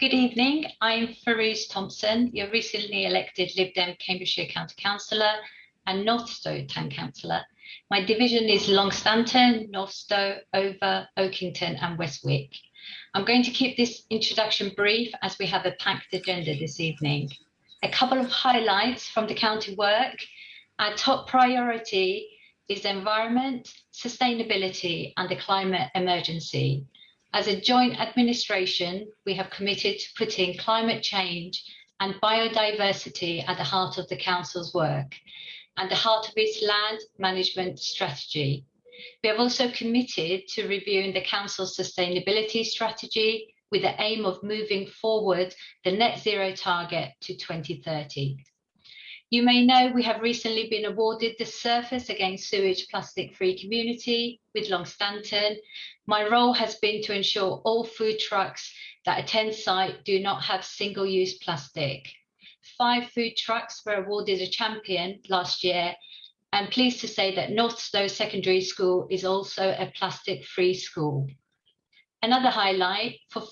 Good evening. I'm Firouz Thompson, your recently elected Lib Dem Cambridgeshire County Councillor and North Northstowe Town Councillor. My division is Longstanton, Northstowe, Over, Oakington and Westwick. I'm going to keep this introduction brief as we have a packed agenda this evening. A couple of highlights from the county work. Our top priority is environment, sustainability and the climate emergency. As a joint administration, we have committed to putting climate change and biodiversity at the heart of the Council's work and the heart of its land management strategy. We have also committed to reviewing the Council's sustainability strategy with the aim of moving forward the net zero target to 2030. You may know we have recently been awarded the Surfers Against Sewage Plastic Free Community with Longstanton. My role has been to ensure all food trucks that attend site do not have single-use plastic. Five food trucks were awarded a champion last year and pleased to say that Northstowe Secondary School is also a plastic-free school. Another highlight for,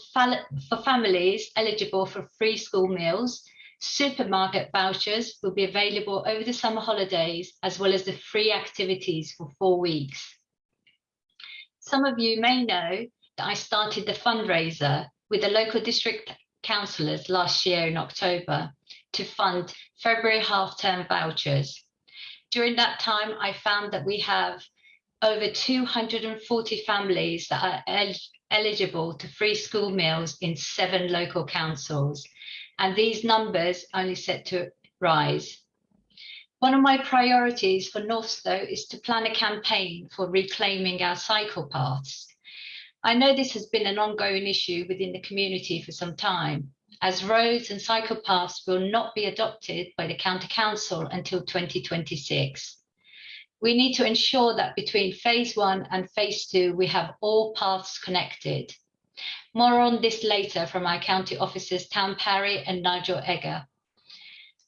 for families eligible for free school meals Supermarket vouchers will be available over the summer holidays, as well as the free activities for four weeks. Some of you may know that I started the fundraiser with the local district councillors last year in October to fund February half-term vouchers. During that time, I found that we have over 240 families that are el eligible to free school meals in seven local councils and these numbers only set to rise. One of my priorities for Northstowe is to plan a campaign for reclaiming our cycle paths. I know this has been an ongoing issue within the community for some time, as roads and cycle paths will not be adopted by the County Council until 2026. We need to ensure that between phase one and phase two, we have all paths connected. More on this later from our county officers Tam Parry and Nigel Egger.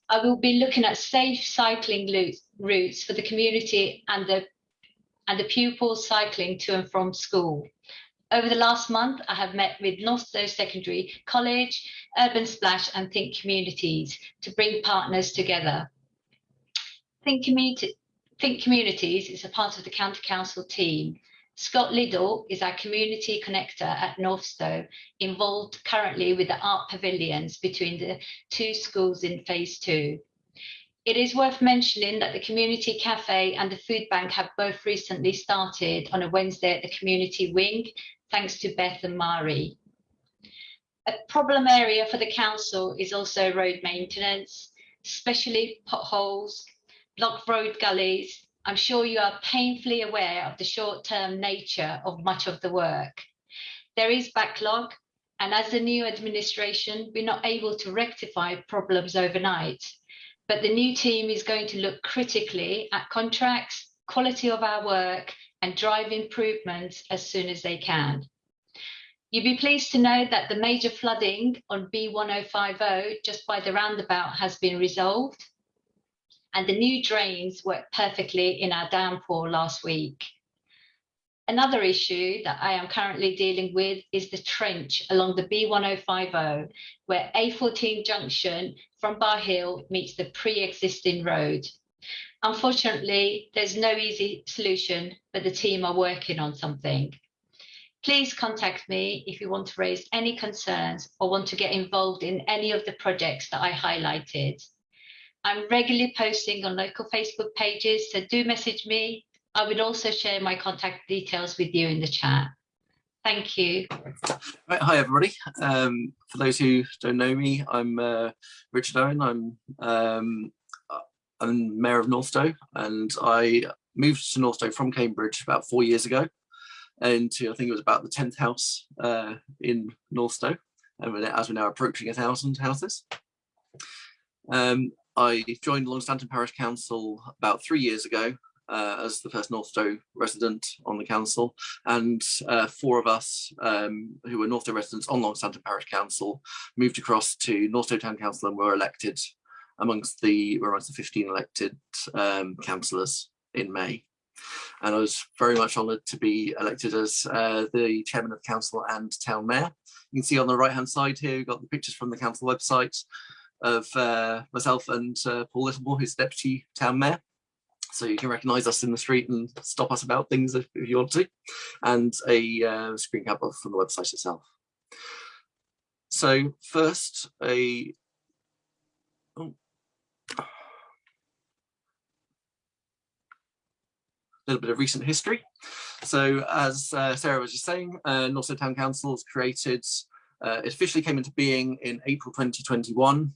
I will be looking at safe cycling routes for the community and the, and the pupils cycling to and from school. Over the last month, I have met with Northstowe Secondary College, Urban Splash and Think Communities to bring partners together. Think, Think Communities is a part of the County Council team Scott Liddell is our community connector at North Northstowe, involved currently with the art pavilions between the two schools in phase two. It is worth mentioning that the community cafe and the food bank have both recently started on a Wednesday at the community wing, thanks to Beth and Mari. A problem area for the council is also road maintenance, especially potholes, blocked road gullies, I'm sure you are painfully aware of the short-term nature of much of the work. There is backlog, and as the new administration, we're not able to rectify problems overnight. But the new team is going to look critically at contracts, quality of our work, and drive improvements as soon as they can. You'll be pleased to know that the major flooding on B1050 just by the roundabout has been resolved and the new drains worked perfectly in our downpour last week. Another issue that I am currently dealing with is the trench along the B1050, where A14 junction from Bar Hill meets the pre-existing road. Unfortunately, there's no easy solution, but the team are working on something. Please contact me if you want to raise any concerns or want to get involved in any of the projects that I highlighted. I'm regularly posting on local Facebook pages, so do message me. I would also share my contact details with you in the chat. Thank you. Right, hi everybody. Um, for those who don't know me, I'm uh, Richard Owen. I'm um, I'm Mayor of Northstowe, and I moved to Northstowe from Cambridge about four years ago, into I think it was about the tenth house uh, in Northstowe, and as we're now approaching a thousand houses. Um, I joined Longstanton Parish Council about three years ago uh, as the first Northstowe resident on the council and uh, four of us um, who were Northstowe residents on Longstanton Parish Council moved across to Northstowe Town Council and were elected amongst the, were amongst the 15 elected um, councillors in May. And I was very much honoured to be elected as uh, the chairman of council and town mayor. You can see on the right hand side here, we've got the pictures from the council website of uh, myself and uh, Paul Littlemore, who's deputy town mayor. So you can recognise us in the street and stop us about things if, if you want to, and a uh, screen cap from the website itself. So first, a oh, little bit of recent history. So as uh, Sarah was just saying, uh, Town Council was created, uh, it officially came into being in April 2021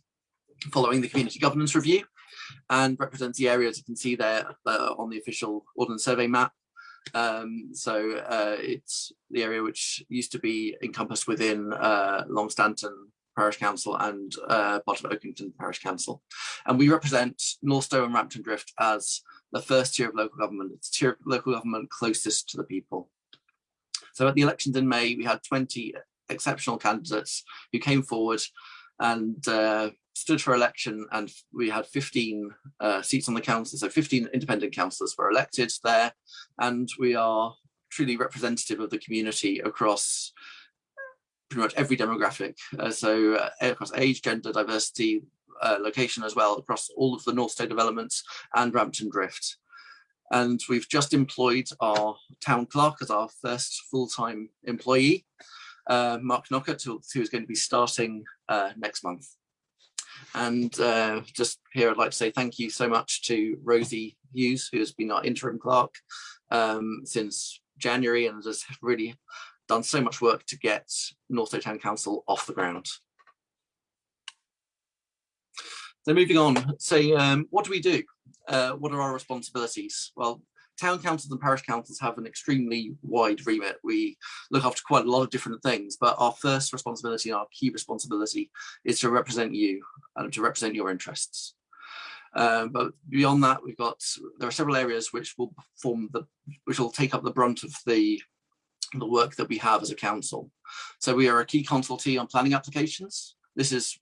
following the community governance review and represents the areas you can see there uh, on the official ordnance survey map. Um, so uh, it's the area which used to be encompassed within uh, Longstanton Parish Council and uh, part of Oakington Parish Council. And we represent Northstowe and Rampton Drift as the first tier of local government. It's tier of local government closest to the people. So at the elections in May, we had 20 exceptional candidates who came forward and uh, stood for election and we had 15 uh, seats on the council, so 15 independent councillors were elected there and we are truly representative of the community across pretty much every demographic. Uh, so uh, across age, gender, diversity, uh, location as well, across all of the Northstowe developments and Rampton Drift. And we've just employed our town clerk as our first full-time employee, uh, Mark Knockett, who, who is going to be starting uh, next month. And uh, just here, I'd like to say thank you so much to Rosie Hughes, who has been our interim clerk um, since January and has really done so much work to get Northstowe Town Council off the ground. So moving on, so um, what do we do? Uh, what are our responsibilities? Well, town councils and parish councils have an extremely wide remit. We look after quite a lot of different things, but our first responsibility and our key responsibility is to represent you and to represent your interests. Um, but beyond that, we've got there are several areas which will form the which will take up the brunt of the the work that we have as a council. So we are a key consultee on planning applications. This is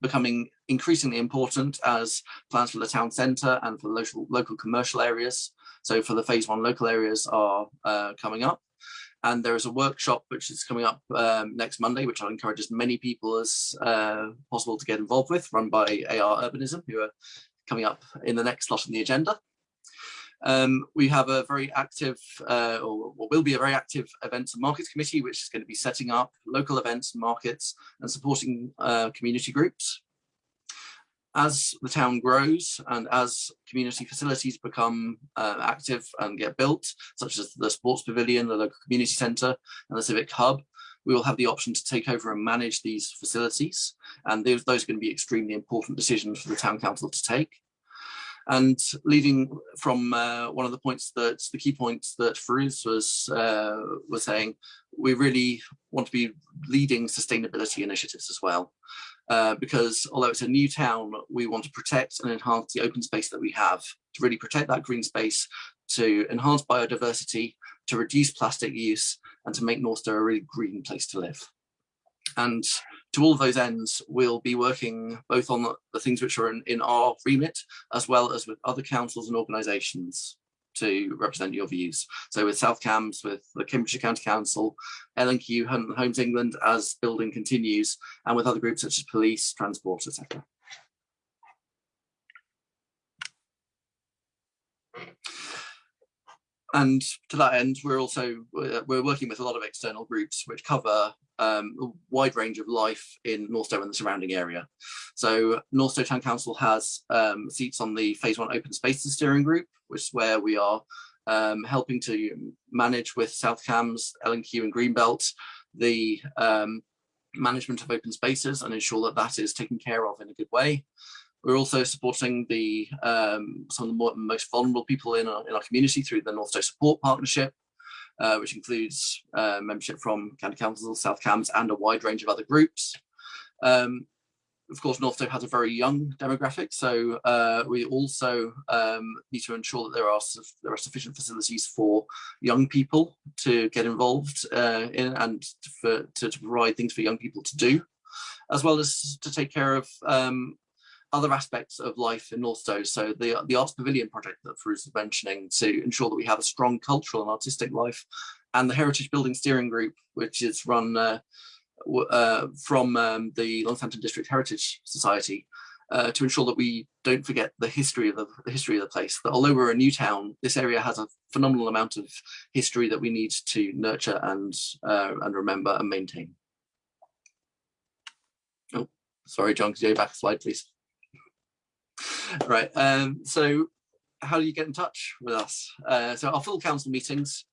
becoming increasingly important as plans for the town centre and for local, local commercial areas. So for the phase one local areas are uh, coming up. And there is a workshop which is coming up um, next Monday, which I'll encourage as many people as uh, possible to get involved with, run by AR Urbanism, who are coming up in the next slot on the agenda. Um, we have a very active, uh, or what will be a very active events and markets committee, which is going to be setting up local events and markets and supporting uh, community groups. As the town grows and as community facilities become uh, active and get built, such as the sports pavilion, the local community centre and the civic hub, we will have the option to take over and manage these facilities. And those, those are going to be extremely important decisions for the town council to take. And leading from uh, one of the points that the key points that Firouz was uh, was saying, we really want to be leading sustainability initiatives as well. Uh, because although it's a new town, we want to protect and enhance the open space that we have, to really protect that green space, to enhance biodiversity, to reduce plastic use, and to make Northstowe a really green place to live. And to all of those ends, we'll be working both on the, the things which are in, in our remit, as well as with other councils and organisations to represent your views. So with South Cambs, with the Cambridgeshire County Council, L&Q, Homes England as building continues, and with other groups such as police, transport, etc. And to that end, we're also we're working with a lot of external groups which cover um, a wide range of life in North Northstowe and the surrounding area. So North Northstowe Town Council has um, seats on the Phase 1 Open Spaces Steering Group, which is where we are um, helping to manage with South Cambs, L&Q and Greenbelt the um, management of open spaces and ensure that that is taken care of in a good way. We're also supporting the um, some of the more, most vulnerable people in our, in our community through the North Northstowe Support Partnership, uh, which includes uh, membership from County Council, South Cambs, and a wide range of other groups. Um, of course, North Northstowe has a very young demographic, so uh, we also um, need to ensure that there are there are sufficient facilities for young people to get involved uh, in and to, for, to, to, provide things for young people to do, as well as to take care of um, other aspects of life in Northstowe. So the, the Arts Pavilion project that Firouz was mentioning to ensure that we have a strong cultural and artistic life and the Heritage Building Steering Group, which is run uh, uh, from um, the Longstanton District Heritage Society uh, to ensure that we don't forget the history of the, the, history of the place. That although we're a new town, this area has a phenomenal amount of history that we need to nurture and uh, and remember and maintain. Oh, sorry, John, could you go back a slide, please? Right. Um, so, how do you get in touch with us? Uh, so, our full council meetings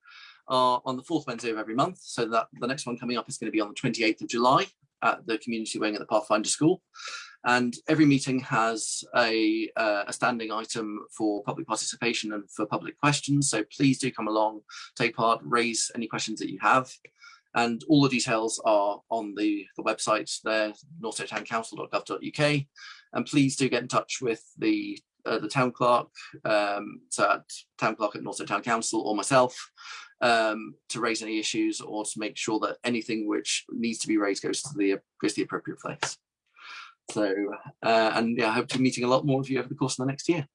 are on the fourth Wednesday of every month. So that the next one coming up is going to be on the 28th of July at the community wing at the Pathfinder School. And every meeting has a, uh, a standing item for public participation and for public questions. So please do come along, take part, raise any questions that you have. And all the details are on the, the website there, northstowetowncouncil.gov.uk. And please do get in touch with the uh, the town clerk, um, so at town clerk at Northstowe Town Council or myself, um, to raise any issues or to make sure that anything which needs to be raised goes to the goes to the appropriate place. So, uh, and yeah, I hope to be meeting a lot more of you over the course of the next year.